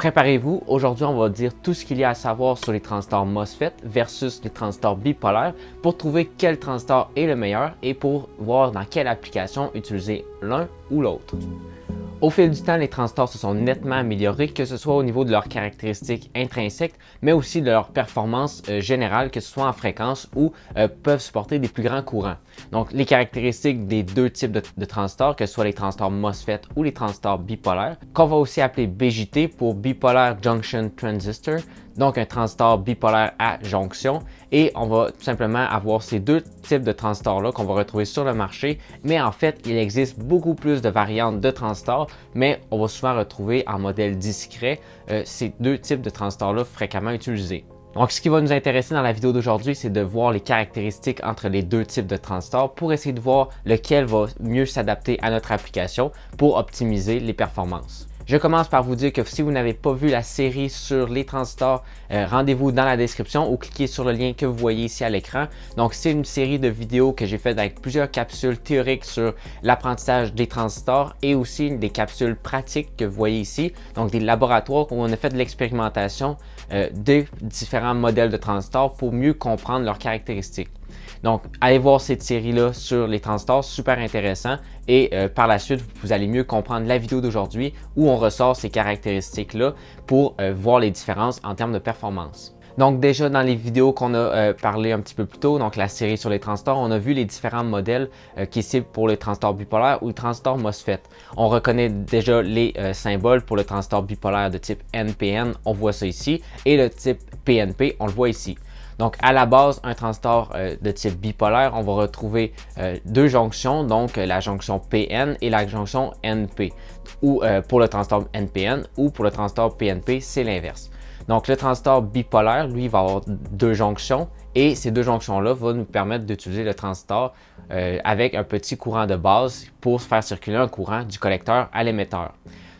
Préparez-vous, aujourd'hui on va dire tout ce qu'il y a à savoir sur les transistors MOSFET versus les transistors bipolaires pour trouver quel transistor est le meilleur et pour voir dans quelle application utiliser l'un ou l'autre. Au fil du temps, les transistors se sont nettement améliorés, que ce soit au niveau de leurs caractéristiques intrinsèques, mais aussi de leur performance euh, générale, que ce soit en fréquence ou euh, peuvent supporter des plus grands courants. Donc, les caractéristiques des deux types de, transistors, que ce soit les transistors MOSFET ou les transistors bipolaires, qu'on va aussi appeler BJT pour Bipolaire Junction Transistor, donc un transistor bipolaire à jonction. Et on va tout simplement avoir ces deux types de transistors-là qu'on va retrouver sur le marché. Mais en fait, il existe beaucoup plus de variantes de transistors, mais on va souvent retrouver en modèle discret euh, ces deux types de transistors-là fréquemment utilisés. Donc, ce qui va nous intéresser dans la vidéo d'aujourd'hui, c'est de voir les caractéristiques entre les deux types de transistors pour essayer de voir lequel va mieux s'adapter à notre application pour optimiser les performances. Je commence par vous dire que si vous n'avez pas vu la série sur les transistors, euh, rendez-vous dans la description ou cliquez sur le lien que vous voyez ici à l'écran. Donc, c'est une série de vidéos que j'ai faites avec plusieurs capsules théoriques sur l'apprentissage des transistors et aussi des capsules pratiques que vous voyez ici. Donc, des laboratoires où on a fait de l'expérimentation euh, différents modèles de transistors pour mieux comprendre leurs caractéristiques. Donc, allez voir cette série-là sur les transistors, super intéressant. Et euh, par la suite, vous allez mieux comprendre la vidéo d'aujourd'hui où on ressort ces caractéristiques-là pour euh, voir les différences en termes de performance. Donc déjà dans les vidéos qu'on a euh, parlé un petit peu plus tôt, donc la série sur les transistors, on a vu les différents modèles qui ciblent pour les transistors bipolaires ou les transistors MOSFET. On reconnaît déjà les symboles pour le transistor bipolaire de type NPN, on voit ça ici, et le type PNP, on le voit ici. Donc, à la base, un transistor euh, de type bipolaire, on va retrouver euh, deux jonctions, donc euh, la jonction PN et la jonction NP, ou pour le transistor NPN, ou pour le transistor PNP, c'est l'inverse. Donc, le transistor bipolaire, lui, va avoir deux jonctions et ces deux jonctions-là vont nous permettre d'utiliser le transistor avec un petit courant de base pour faire circuler un courant du collecteur à l'émetteur.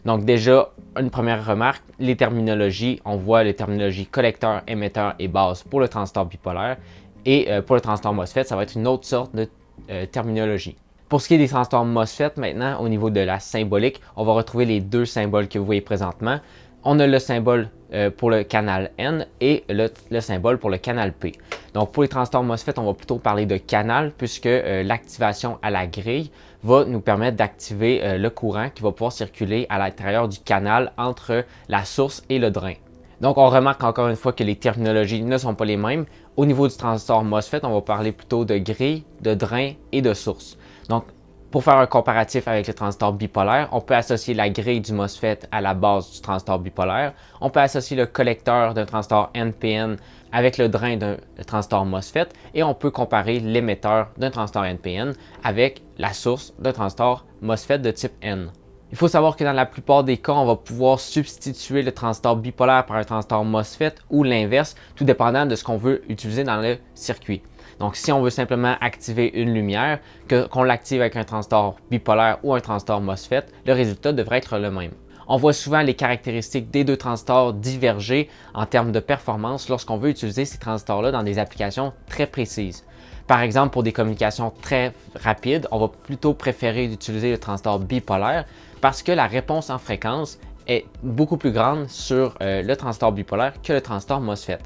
Donc déjà, une première remarque, les terminologies, on voit les terminologies collecteur, émetteur et base pour le transistor bipolaire. Et euh, pour le transistor MOSFET, ça va être une autre sorte de euh, terminologie. Pour ce qui est des transistors MOSFET, maintenant, au niveau de la symbolique, on va retrouver les deux symboles que vous voyez présentement. On a le symbole euh, pour le canal N et le, symbole pour le canal P. Donc pour les transistors MOSFET, on va plutôt parler de canal puisque l'activation à la grille va nous permettre d'activer euh, le courant qui va pouvoir circuler à l'intérieur du canal entre la source et le drain. Donc, on remarque encore une fois que les terminologies ne sont pas les mêmes. Au niveau du transistor MOSFET, on va parler plutôt de grille, de drain et de source. Donc, pour faire un comparatif avec le transistor bipolaire, on peut associer la grille du MOSFET à la base du transistor bipolaire. On peut associer le collecteur d'un transistor NPN avec le drain d'un transistor MOSFET et on peut comparer l'émetteur d'un transistor NPN avec la source d'un transistor MOSFET de type N. Il faut savoir que dans la plupart des cas, on va pouvoir substituer le transistor bipolaire par un transistor MOSFET ou l'inverse, tout dépendant de ce qu'on veut utiliser dans le circuit. Donc, si on veut simplement activer une lumière, qu'on l'active avec un transistor bipolaire ou un transistor MOSFET, le résultat devrait être le même. On voit souvent les caractéristiques des deux transistors diverger en termes de performance lorsqu'on veut utiliser ces transistors-là dans des applications très précises. Par exemple, pour des communications très rapides, on va plutôt préférer utiliser le transistor bipolaire parce que la réponse en fréquence est beaucoup plus grande sur euh, le transistor bipolaire que le transistor MOSFET.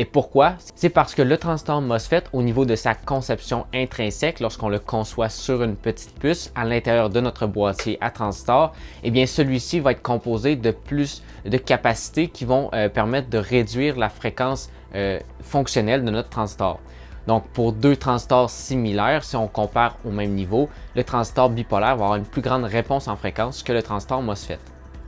Et pourquoi? C'est parce que le transistor MOSFET, au niveau de sa conception intrinsèque, lorsqu'on le conçoit sur une petite puce à l'intérieur de notre boîtier à transistor, eh bien celui-ci va être composé de plus de capacités qui vont euh, permettre de réduire la fréquence euh, fonctionnelle de notre transistor. Donc, pour deux transistors similaires, si on compare au même niveau, le transistor bipolaire va avoir une plus grande réponse en fréquence que le transistor MOSFET.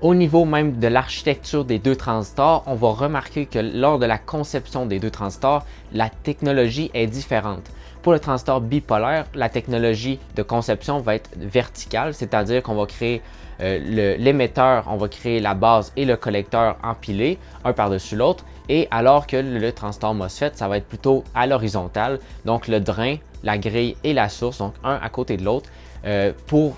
Au niveau même de l'architecture des deux transistors, on va remarquer que lors de la conception des deux transistors, la technologie est différente. Pour le transistor bipolaire, la technologie de conception va être verticale, c'est-à-dire qu'on va créer euh, l'émetteur, on va créer la base et le collecteur empilés, un par-dessus l'autre, et alors que le transistor MOSFET, ça va être plutôt à l'horizontale, donc le drain, la grille et la source, donc un à côté de l'autre, euh, pour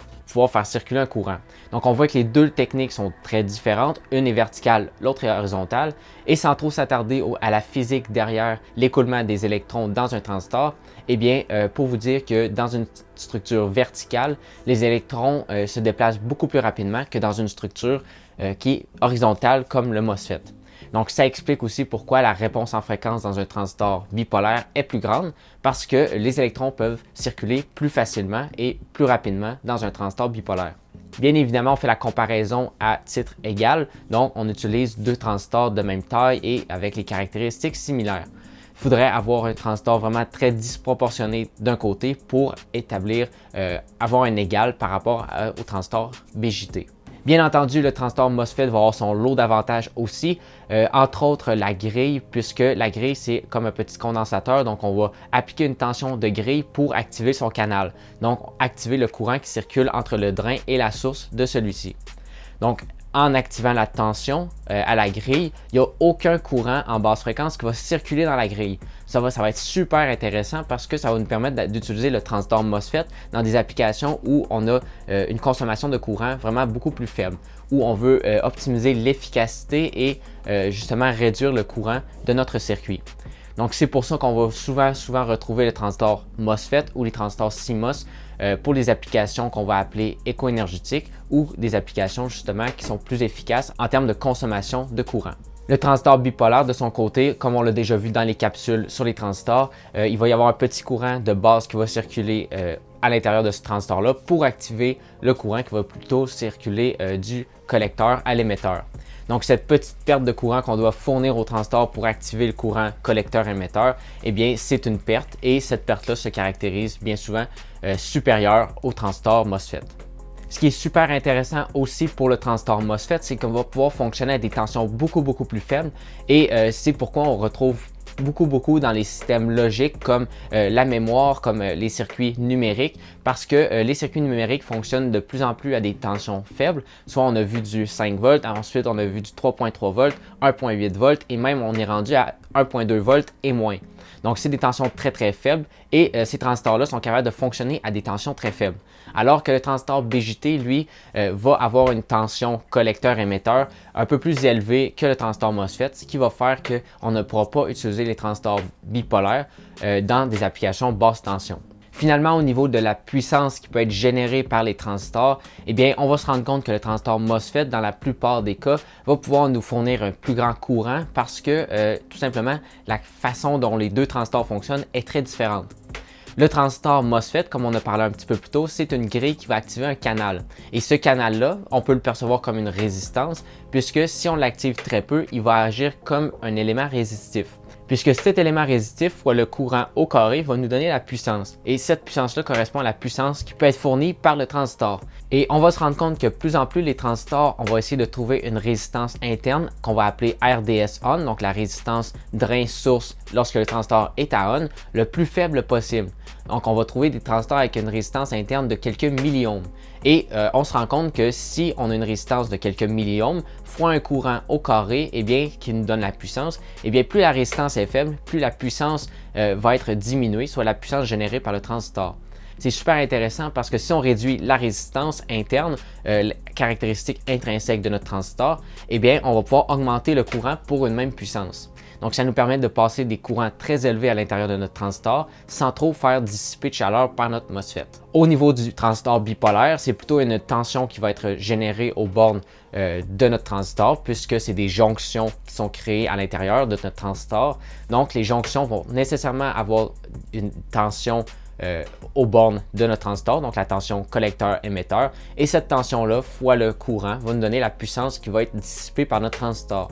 faire circuler un courant. Donc on voit que les deux techniques sont très différentes, une est verticale, l'autre est horizontale, et sans trop s'attarder à la physique derrière l'écoulement des électrons dans un transistor, eh bien, euh, pour vous dire que dans une structure verticale, les électrons euh, se déplacent beaucoup plus rapidement que dans une structure euh, qui est horizontale comme le MOSFET. Donc, ça explique aussi pourquoi la réponse en fréquence dans un transistor bipolaire est plus grande, parce que les électrons peuvent circuler plus facilement et plus rapidement dans un transistor bipolaire. Bien évidemment, on fait la comparaison à titre égal, donc on utilise deux transistors de même taille et avec les caractéristiques similaires. Il faudrait avoir un transistor vraiment très disproportionné d'un côté pour établir, euh, avoir un égal par rapport au transistor BJT. Bien entendu, le transistor MOSFET va avoir son lot d'avantages aussi, euh, entre autres la grille, puisque la grille c'est comme un petit condensateur, donc on va appliquer une tension de grille pour activer son canal, donc activer le courant qui circule entre le drain et la source de celui-ci. Donc en activant la tension euh, à la grille, il n'y a aucun courant en basse fréquence qui va circuler dans la grille. Ça va, ça va être super intéressant parce que ça va nous permettre d'utiliser le transistor MOSFET dans des applications où on a euh, une consommation de courant vraiment beaucoup plus faible, où on veut euh, optimiser l'efficacité et justement réduire le courant de notre circuit. Donc c'est pour ça qu'on va souvent, souvent retrouver le transistor MOSFET ou les transistors CMOS euh, pour les applications qu'on va appeler éco-énergétiques ou des applications justement qui sont plus efficaces en termes de consommation de courant. Le transistor bipolaire, de son côté, comme on l'a déjà vu dans les capsules sur les transistors, euh, il va y avoir un petit courant de base qui va circuler euh, à l'intérieur de ce transistor-là pour activer le courant qui va plutôt circuler du collecteur à l'émetteur. Donc, cette petite perte de courant qu'on doit fournir au transistor pour activer le courant collecteur-émetteur, eh bien, c'est une perte et cette perte-là se caractérise bien souvent euh, supérieure au transistor MOSFET. Ce qui est super intéressant aussi pour le transistor MOSFET, c'est qu'on va pouvoir fonctionner à des tensions beaucoup, beaucoup plus faibles et euh, c'est pourquoi on retrouve beaucoup, beaucoup dans les systèmes logiques comme euh, la mémoire, comme euh, les circuits numériques, parce que euh, les circuits numériques fonctionnent de plus en plus à des tensions faibles. Soit on a vu du 5 volts, ensuite on a vu du 3.3 volts, 1.8 volts et même on est rendu à 1.2 volts et moins. Donc, c'est des tensions très, très faibles et ces transistors-là sont capables de fonctionner à des tensions très faibles. Alors que le transistor BJT, lui, va avoir une tension collecteur-émetteur un peu plus élevée que le transistor MOSFET, ce qui va faire qu'on ne pourra pas utiliser les transistors bipolaires euh, dans des applications basse tension. Finalement, au niveau de la puissance qui peut être générée par les transistors, eh bien, on va se rendre compte que le transistor MOSFET, dans la plupart des cas, va pouvoir nous fournir un plus grand courant parce que, euh, tout simplement, la façon dont les deux transistors fonctionnent est très différente. Le transistor MOSFET, comme on a parlé un petit peu plus tôt, c'est une grille qui va activer un canal. Et ce canal-là, on peut le percevoir comme une résistance, puisque si on l'active très peu, il va agir comme un élément résistif puisque cet élément résistif fois le courant au carré va nous donner la puissance. Et cette puissance-là correspond à la puissance qui peut être fournie par le transistor. Et on va se rendre compte que plus en plus les transistors, on va essayer de trouver une résistance interne qu'on va appeler RDS on, donc la résistance drain-source lorsque le transistor est à on, le plus faible possible. Donc on va trouver des transistors avec une résistance interne de quelques milliohms. Et euh, on se rend compte que si on a une résistance de quelques milliohms fois un courant au carré, eh bien, qui nous donne la puissance, eh bien, plus la résistance est faible, plus la puissance euh, va être diminuée, soit la puissance générée par le transistor. C'est super intéressant parce que si on réduit la résistance interne, euh, caractéristique intrinsèque de notre transistor, eh on va pouvoir augmenter le courant pour une même puissance. Donc, ça nous permet de passer des courants très élevés à l'intérieur de notre transistor sans trop faire dissiper de chaleur par notre MOSFET. Au niveau du transistor bipolaire, c'est plutôt une tension qui va être générée aux bornes euh, de notre transistor puisque c'est des jonctions qui sont créées à l'intérieur de notre transistor. Donc, les jonctions vont nécessairement avoir une tension euh, aux bornes de notre transistor, donc la tension collecteur-émetteur. Et cette tension-là, fois le courant, va nous donner la puissance qui va être dissipée par notre transistor.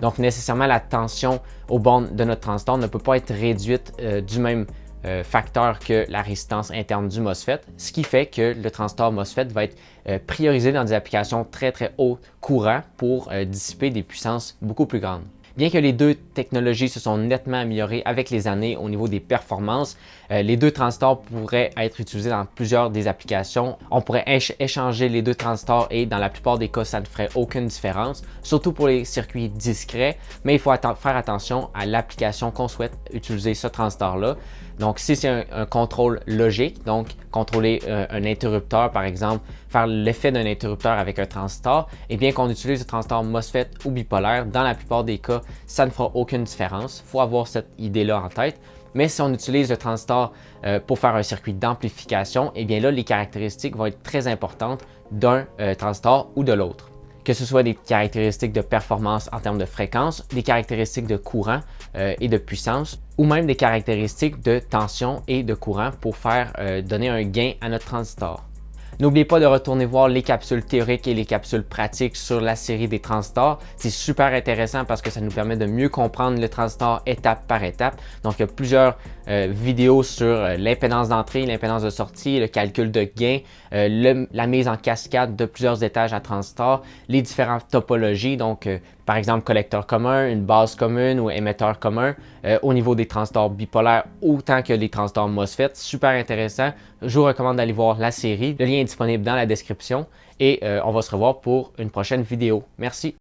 Donc, nécessairement, la tension aux bornes de notre transistor ne peut pas être réduite euh, du même euh, facteur que la résistance interne du MOSFET, ce qui fait que le transistor MOSFET va être euh, priorisé dans des applications très très haut courant pour dissiper des puissances beaucoup plus grandes. Bien que les deux technologies se sont nettement améliorées avec les années au niveau des performances, euh, les deux transistors pourraient être utilisés dans plusieurs des applications. On pourrait échanger les deux transistors et dans la plupart des cas, ça ne ferait aucune différence, surtout pour les circuits discrets, mais il faut faire attention à l'application qu'on souhaite utiliser ce transistor-là. Donc, si c'est un, contrôle logique, donc contrôler euh, un interrupteur, par exemple, faire l'effet d'un interrupteur avec un transistor, et eh bien qu'on utilise le transistor MOSFET ou bipolaire, dans la plupart des cas, ça ne fera aucune différence. Il faut avoir cette idée-là en tête. Mais si on utilise le transistor euh, pour faire un circuit d'amplification, eh bien là, les caractéristiques vont être très importantes d'un euh, transistor ou de l'autre. Que ce soit des caractéristiques de performance en termes de fréquence, des caractéristiques de courant euh, et de puissance, ou même des caractéristiques de tension et de courant pour faire euh, donner un gain à notre transistor. N'oubliez pas de retourner voir les capsules théoriques et les capsules pratiques sur la série des transistors. C'est super intéressant parce que ça nous permet de mieux comprendre le transistor étape par étape. Donc, il y a plusieurs euh, vidéos sur euh, l'impédance d'entrée, l'impédance de sortie, le calcul de gain, euh, la mise en cascade de plusieurs étages à transistor, les différentes topologies, donc par exemple collecteur commun, une base commune ou émetteur commun au niveau des transistors bipolaires autant que les transistors MOSFET. Super intéressant. Je vous recommande d'aller voir la série. Le lien est disponible dans la description et on va se revoir pour une prochaine vidéo. Merci!